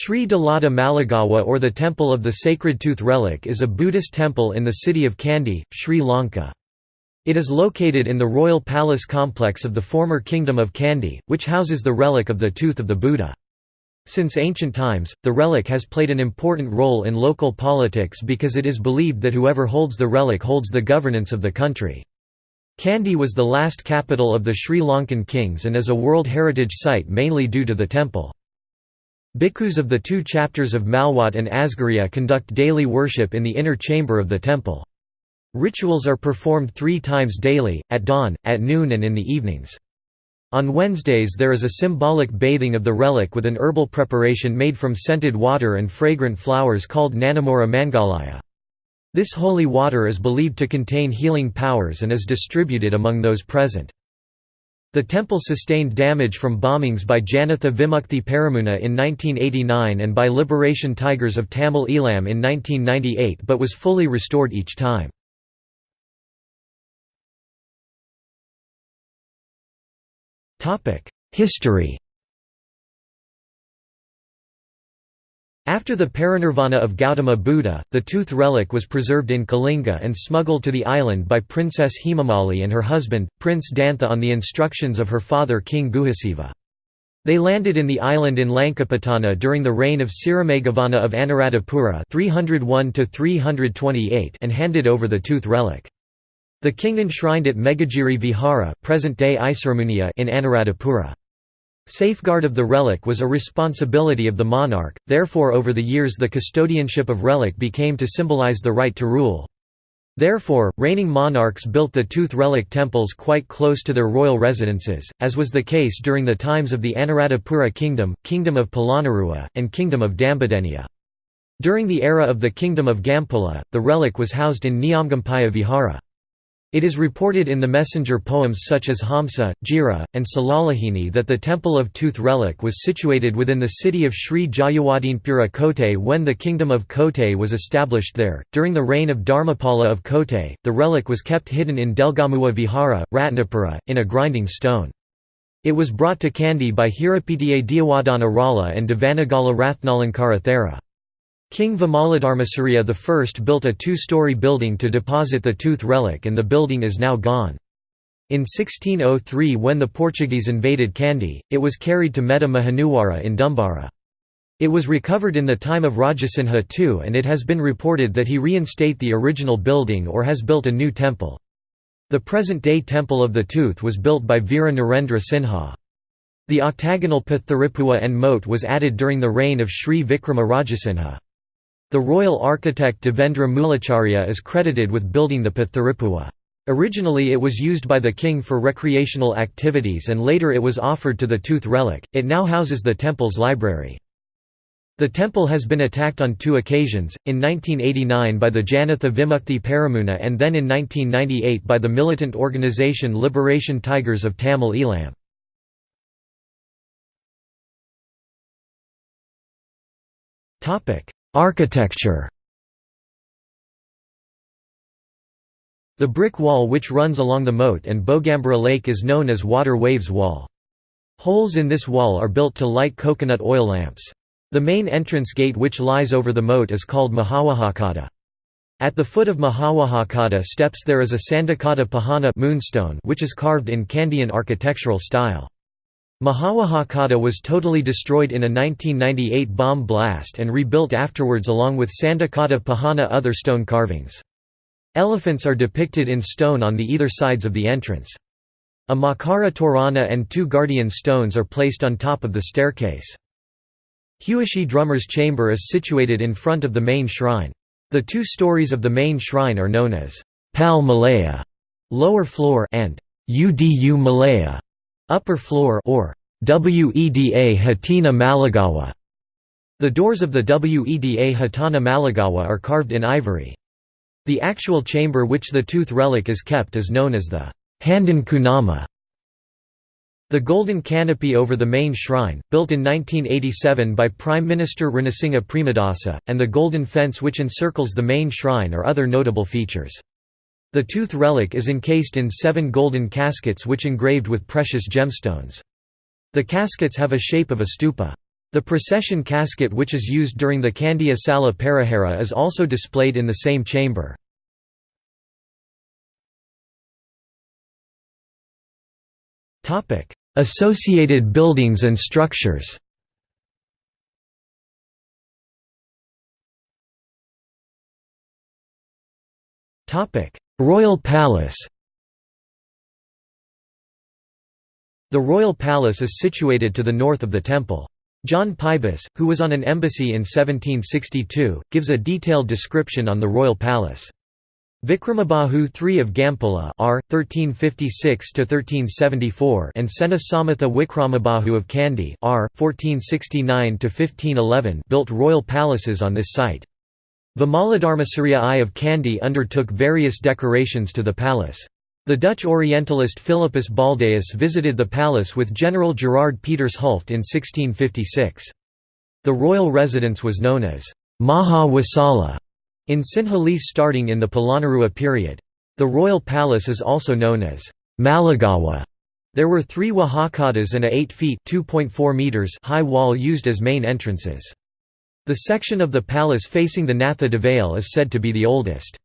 Sri Dalada Maligawa or the Temple of the Sacred Tooth Relic is a Buddhist temple in the city of Kandy, Sri Lanka. It is located in the royal palace complex of the former Kingdom of Kandy, which houses the relic of the tooth of the Buddha. Since ancient times, the relic has played an important role in local politics because it is believed that whoever holds the relic holds the governance of the country. Kandy was the last capital of the Sri Lankan kings and is a World Heritage Site mainly due to the temple. Bhikkhus of the two chapters of Malwat and Asgiriya conduct daily worship in the inner chamber of the temple. Rituals are performed three times daily, at dawn, at noon and in the evenings. On Wednesdays there is a symbolic bathing of the relic with an herbal preparation made from scented water and fragrant flowers called Nanamora Mangalaya. This holy water is believed to contain healing powers and is distributed among those present. The temple sustained damage from bombings by Janatha Vimukthi Peramuna in 1989 and by Liberation Tigers of Tamil Eelam in 1998 but was fully restored each time. History After the parinirvana of Gautama Buddha, the tooth relic was preserved in Kalinga and smuggled to the island by Princess Hemamali and her husband, Prince Dantha on the instructions of her father King Guhasiva. They landed in the island in Lankapatana during the reign of Sirimeghavana of Anuradhapura 301 and handed over the tooth relic. The king enshrined it Meghagiri Vihara present-day in Anuradhapura. Safeguard of the relic was a responsibility of the monarch, therefore over the years the custodianship of relic became to symbolize the right to rule. Therefore, reigning monarchs built the tooth relic temples quite close to their royal residences, as was the case during the times of the Anuradhapura kingdom, kingdom of Polonnaruwa, and kingdom of Dambadeniya. During the era of the kingdom of Gampola, the relic was housed in Niyamgampaya Vihara. It is reported in the messenger poems such as Hamsa, Jira, and Salalahini that the temple of Tooth Relic was situated within the city of Sri Jayawardenepura Kotte when the kingdom of Kotte was established there. During the reign of Dharmapala of Kotte, the relic was kept hidden in Delgamuwa Vihara, Ratnapura, in a grinding stone. It was brought to Kandy by Hirapitiya Diyawadana Rala and Devanagala Rathnalankara Thera. King Vimaladharmasuriya I built a two-story building to deposit the tooth relic and the building is now gone. In 1603 when the Portuguese invaded Kandy, it was carried to Meta Mahanuwara in Dumbara. It was recovered in the time of Rajasinha II and it has been reported that he reinstate the original building or has built a new temple. The present-day Temple of the Tooth was built by Veera Narendra Sinha. The octagonal Patharipua and moat was added during the reign of Sri Vikrama Rajasinha. The royal architect Devendra Mulacharya is credited with building the Patharipua. Originally it was used by the king for recreational activities and later it was offered to the tooth relic, it now houses the temple's library. The temple has been attacked on two occasions, in 1989 by the Janatha Vimukthi Peramuna and then in 1998 by the militant organisation Liberation Tigers of Tamil Eelam. Architecture The brick wall which runs along the moat and Bogambara Lake is known as Water Waves Wall. Holes in this wall are built to light coconut oil lamps. The main entrance gate which lies over the moat is called Mahawahakata. At the foot of Mahawahakata steps there is a Sandakata Pahana moonstone which is carved in Kandyan architectural style. Mahawahakata was totally destroyed in a 1998 bomb blast and rebuilt afterwards along with Sandakata Pahana other stone carvings. Elephants are depicted in stone on the either sides of the entrance. A Makara Torana and two guardian stones are placed on top of the staircase. Hewisi Drummer's chamber is situated in front of the main shrine. The two stories of the main shrine are known as Pal Malaya lower floor and Udu Malaya upper floor or Weda Hatina Maligawa. The doors of the Weda Hatana Maligawa are carved in ivory. The actual chamber which the tooth relic is kept is known as the Handan Kunama. The golden canopy over the main shrine, built in 1987 by Prime Minister Ranasinghe Premadasa, and the golden fence which encircles the main shrine are other notable features. The tooth relic is encased in seven golden caskets which engraved with precious gemstones. The caskets have a shape of a stupa. The procession casket which is used during the Kandy Asala Perahera is also displayed in the same chamber. Associated buildings and structures Royal Palace The Royal Palace is situated to the north of the temple. John Pybus, who was on an embassy in 1762, gives a detailed description on the royal palace. Vikramabahu III of Gampola R. 1356–1374 and Sena Samatha Wikramabahu of Kandy R. 1469–1511 built royal palaces on this site. Vimaladharmasuriya I of Kandy undertook various decorations to the palace. The Dutch Orientalist Philippus Baldaeus visited the palace with General Gerard Peters Hulft in 1656. The royal residence was known as Maha Wasala in Sinhalese starting in the Polonnaruwa period. The royal palace is also known as Maligawa. There were three wahakadas and a 8 feet meters high wall used as main entrances. The section of the palace facing the Natha Devale is said to be the oldest.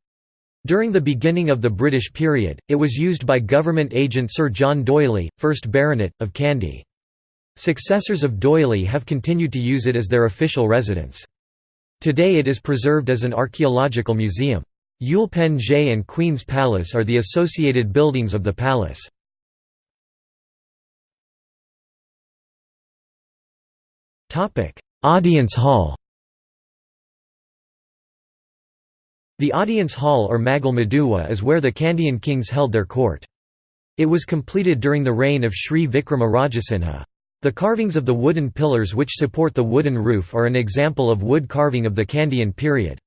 During the beginning of the British period, it was used by government agent Sir John D'Oyly, 1st Baronet, of Kandy. Successors of D'Oyly have continued to use it as their official residence. Today it is preserved as an archaeological museum. Ulpange and Queen's Palace are the associated buildings of the palace. Audience hall The audience hall or Magul Maduwa is where the Kandyan kings held their court. It was completed during the reign of Sri Vikrama. The carvings of the wooden pillars which support the wooden roof are an example of wood carving of the Kandyan period.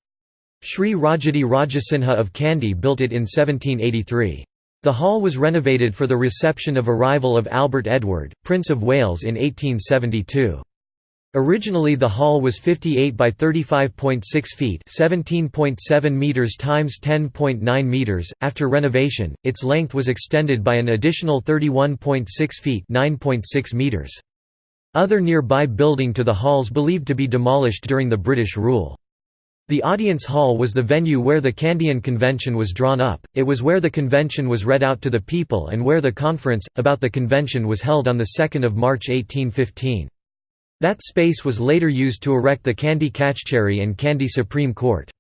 Sri Rajadi Rajasinha of Kandy built it in 1783. The hall was renovated for the reception of arrival of Albert Edward, Prince of Wales in 1872. Originally the hall was 58 by 35.6 feet 17.7 meters times 10.9 meters. After renovation, its length was extended by an additional 31.6 feet 9.6 meters. Other nearby building to the halls believed to be demolished during the British rule. The audience hall was the venue where the Kandyan Convention was drawn up, it was where the convention was read out to the people and where the conference, about the convention was held on 2 March 1815. That space was later used to erect the Kandy Kachcheri and Kandy Supreme Court.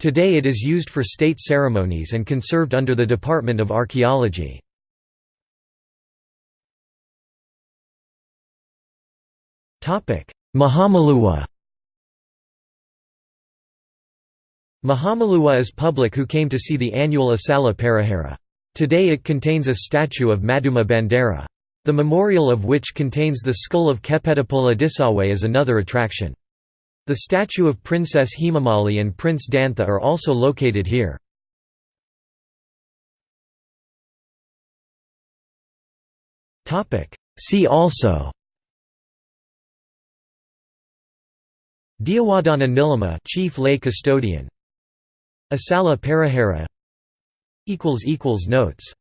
Today it is used for state ceremonies and conserved under the Department of Archaeology. Mahamaluwa Mahamaluwa is public who came to see the annual Asala Perahera. Today it contains a statue of Maduma Bandara. The memorial of which contains the skull of Kepetipola Disawe is another attraction. The statue of Princess Hemamali and Prince Dantha are also located here. See also Diyawadana Nilama Chief Lay Custodian Asala Perahera Notes